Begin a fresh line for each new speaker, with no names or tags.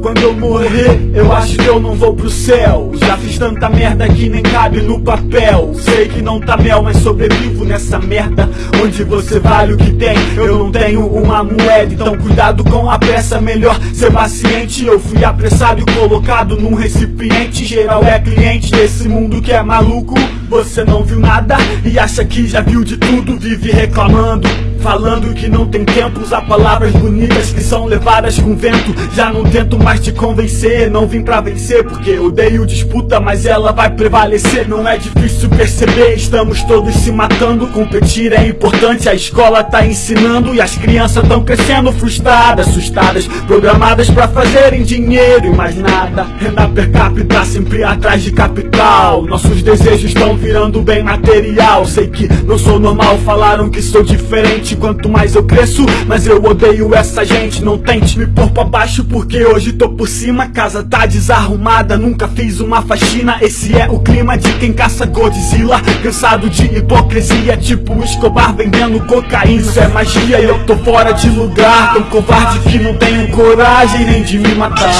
quando eu morrer, eu acho que eu não vou pro céu. Já fiz tanta merda que nem cabe no papel. Sei que não tá mel, mas sobrevivo nessa merda. Onde você vale o que tem, eu não tenho uma moeda. Então cuidado com a pressa, melhor ser paciente. Eu fui apressado e colocado num recipiente. Geral é cliente desse mundo que é maluco. Você não viu nada e acha que já viu de tudo, vive reclamando. Falando que não tem tempo, usar palavras bonitas que são levadas com vento. Já não tento mais te convencer, não vim pra vencer, porque odeio disputa, mas ela vai prevalecer. Não é difícil perceber, estamos todos se matando. Competir é importante, a escola tá ensinando e as crianças tão crescendo frustradas, assustadas, programadas pra fazerem dinheiro e mais nada. Renda per capita sempre atrás de capital. Nossos desejos estão virando bem material. Sei que não sou normal, falaram que sou diferente. Quanto mais eu cresço Mas eu odeio essa gente. Não tente me pôr pra baixo porque hoje tô por cima. Casa tá desarrumada, nunca fiz uma faxina. Esse é o clima de quem caça Godzilla. Cansado de hipocrisia Tipo Escobar vendendo cocaína. Isso é magia eu tô fora de lugar. Tão covarde que não tenho coragem nem de me matar